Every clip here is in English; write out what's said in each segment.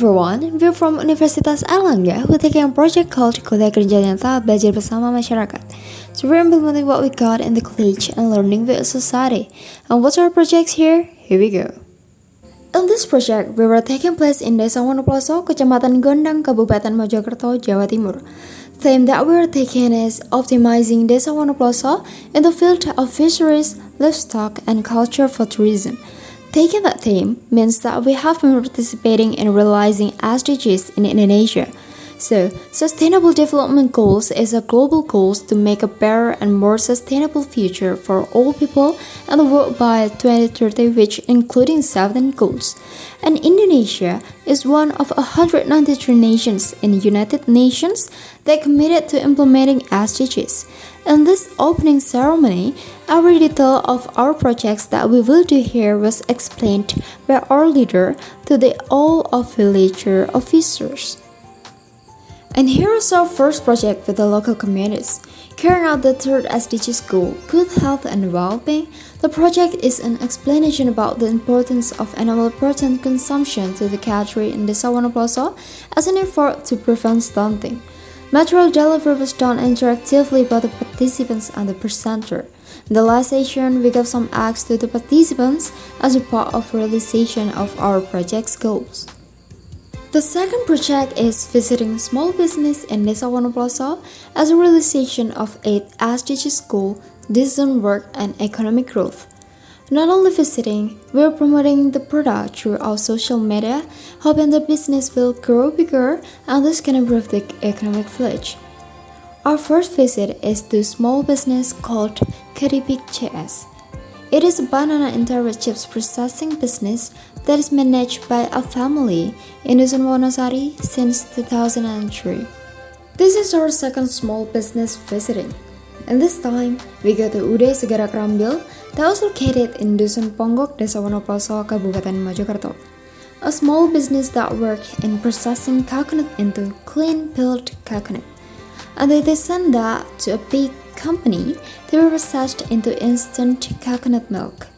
everyone, we're from Universitas Airlangga who taking a project called Kuliah Kerja Nyata Belajar Bersama Masyarakat. So we're implementing what we got in the college and learning with society. And what's our projects here? Here we go. In this project, we were taking place in Desa Wonoploso, Kecamatan Gondang, Kabupaten Mojokerto, Jawa Timur. Theme that we are taking is optimizing Desa Wonoploso in the field of fisheries, livestock, and culture for tourism. Taking that theme means that we have been participating in realizing SDGs in Indonesia. So, Sustainable Development Goals is a global goal to make a better and more sustainable future for all people and the world by 2030 which including 7 goals. And Indonesia is one of 193 nations in the United Nations that committed to implementing SDGs. In this opening ceremony, every detail of our projects that we will do here was explained by our leader to the all of villager officers. And here is our first project with the local communities. Carrying out the third SDG goal, good health and well-being, the project is an explanation about the importance of animal protein consumption to the cattery in the Wonoploso as an effort to prevent stunting. Material delivery was done interactively by the participants and the presenter. In the last session, we gave some acts to the participants as a part of realization of our project's goals. The second project is visiting small business in Desa Wonoploso as a realization of 8 SDGs goal, decent work and economic growth. Not only visiting, we're promoting the product through our social media, hoping the business will grow bigger and this can improve the economic flourish. Our first visit is to small business called Keripik CS. It is a banana and chips processing business that is managed by a family in Dusun Wonosari since 2003. This is our second small business visiting. And this time, we go to Ude Segara Krambil that was located in Dusun Ponggok, Desa Wonoploso, Kabupaten Mojokerto. A small business that worked in processing coconut into clean peeled coconut. And they send that to a big company they were processed into instant coconut milk.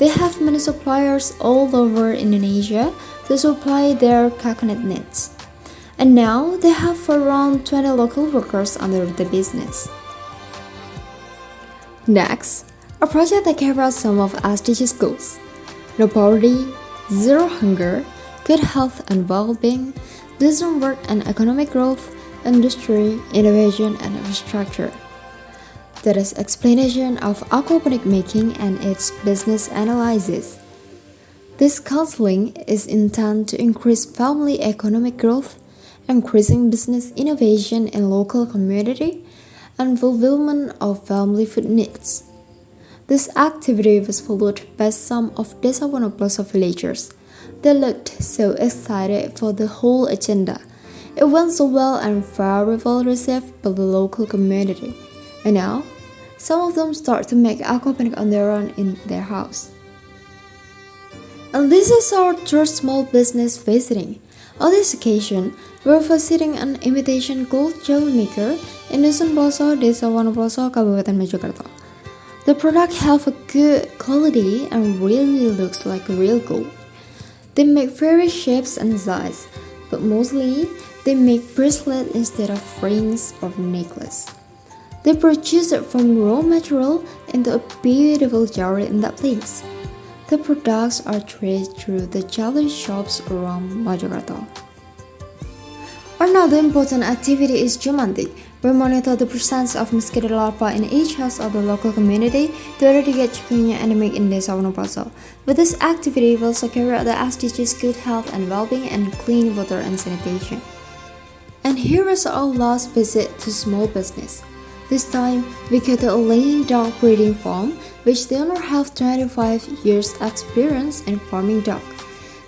They have many suppliers all over Indonesia to supply their coconut needs. And now they have around 20 local workers under the business. Next, a project that covers some of SDGs goals. No poverty, zero hunger, good health and well-being, decent work and economic growth, industry, innovation and infrastructure. That is explanation of aquaponic making and its business analysis. This counseling is intended to increase family economic growth, increasing business innovation in local community, and fulfillment of family food needs. This activity was followed by some of Desa Wonoploso villagers. They looked so excited for the whole agenda. It went so well and very well received by the local community. And now, some of them start to make aquaponic on their own in their house. And this is our third small business visiting. On this occasion, we're visiting an imitation gold gel maker in Dusun Ploso, Desa Wonoploso, Kabupaten Mojokerto. The product have a good quality and really looks like real gold. They make various shapes and sizes, but mostly they make bracelet instead of rings or necklace. They produce it from raw material into a beautiful jewelry in that place. The products are traded through the jewelry shops around Mojokerto. Another important activity is Jumantik. We monitor the presence of mosquito larvae in each house of the local community to eradicate chikungunya endemic in Desa Wonoploso. With this activity, we also carry out the SDGs good health and well-being and clean water and sanitation. And here is our last visit to small business. This time, we get a laying dog breeding farm, which the owner have 25 years experience in farming dog.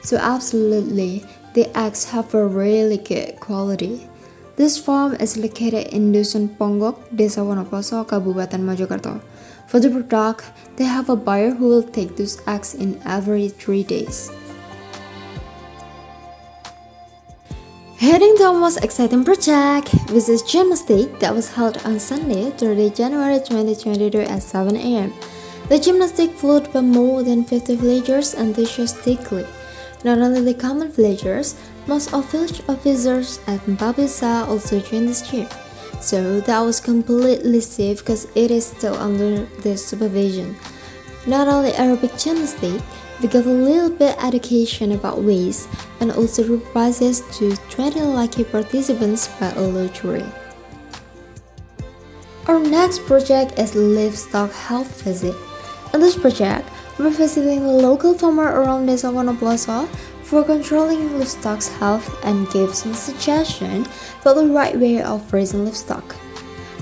So absolutely, the eggs have a really good quality. This farm is located in Dusun Ponggok, Desa Wonoploso, Kabupaten Mojokerto. For the product, they have a buyer who will take those eggs in every 3 days. Heading to our most exciting project, which is gymnastic that was held on Sunday, 30 January 2022 at 7 am. The gymnastic flowed by more than 50 villagers enthusiastically. Not only the common villagers, Most of village officers at Babinsa also joined this year, so that was completely safe because it is still under their supervision. Not only aerobic gymnastics, we got a little bit education about ways and also group prizes to 20 lucky participants by a lottery. Our next project is Livestock Health Visit. In this project, we're visiting the local farmer around Desa Wonoploso for controlling livestock's health and give some suggestions for the right way of raising livestock.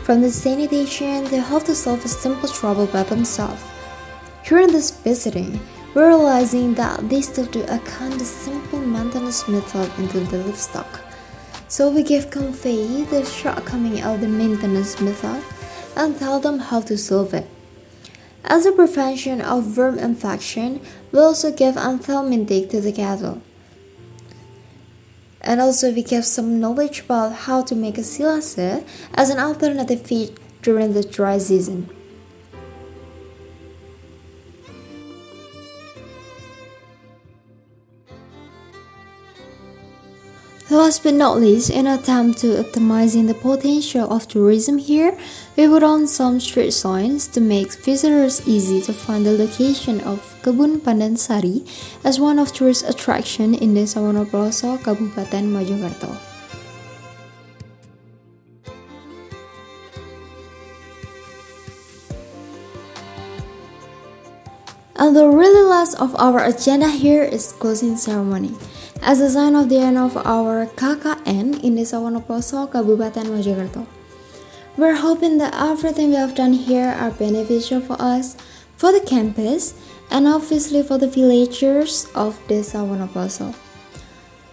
From the sanitation, they have to solve a simple trouble by themselves. During this visiting, realizing that they still do a kind of simple maintenance method into the livestock. So we give convey the shortcoming of the maintenance method and tell them how to solve it. As a prevention of worm infection, we also give anthelmintic to the cattle. And also we give some knowledge about how to make a silase as an alternative feed during the dry season. Last but not least, in an attempt to optimizing the potential of tourism here, we put on some street signs to make visitors easy to find the location of Kebun Pandan Sari as one of tourist attraction in Desa Wonoploso, Kabupaten Mojokerto. And the really last of our agenda here is closing ceremony. As a sign of the end of our KKN in the Desa Wonoploso, Kabupaten Mojokerto. We're hoping that everything we have done here are beneficial for us, for the campus, and obviously for the villagers of the Desa Wonoploso.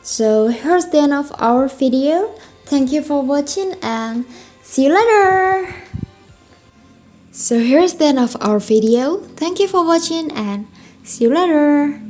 So here's the end of our video. Thank you for watching and see you later! So here's the end of our video. Thank you for watching and see you later!